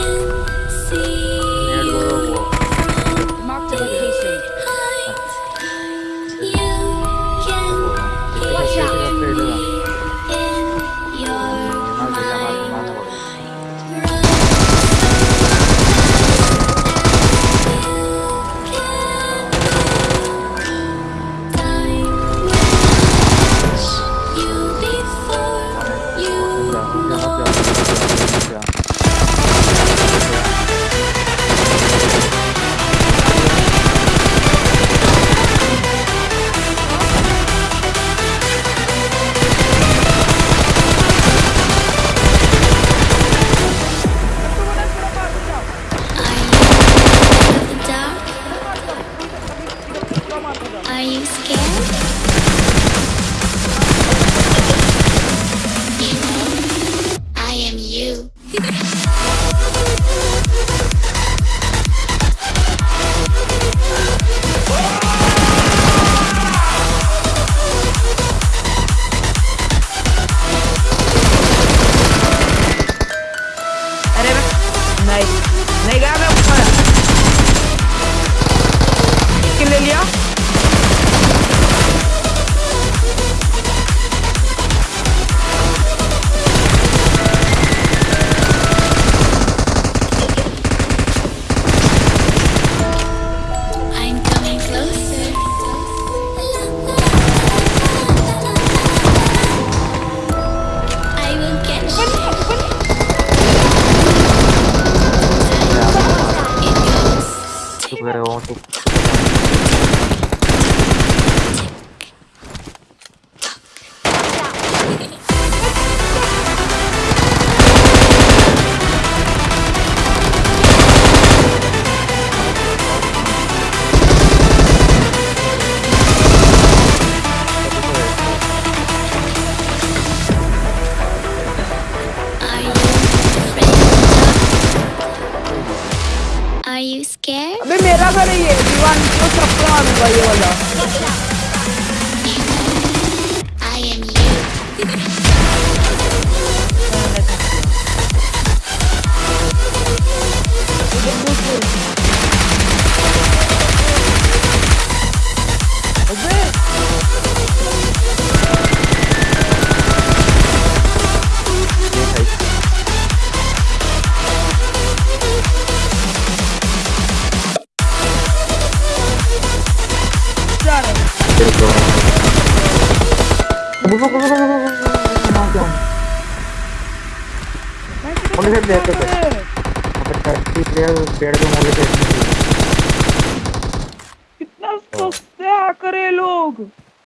can where I want to put लगा रही है दीवान को सब खराब हुआ ये वाला मैं किधर पुलिस जा देते रहा प्लेयर पेड़ पे मोले पे कितना सस्ते आकर है लोग।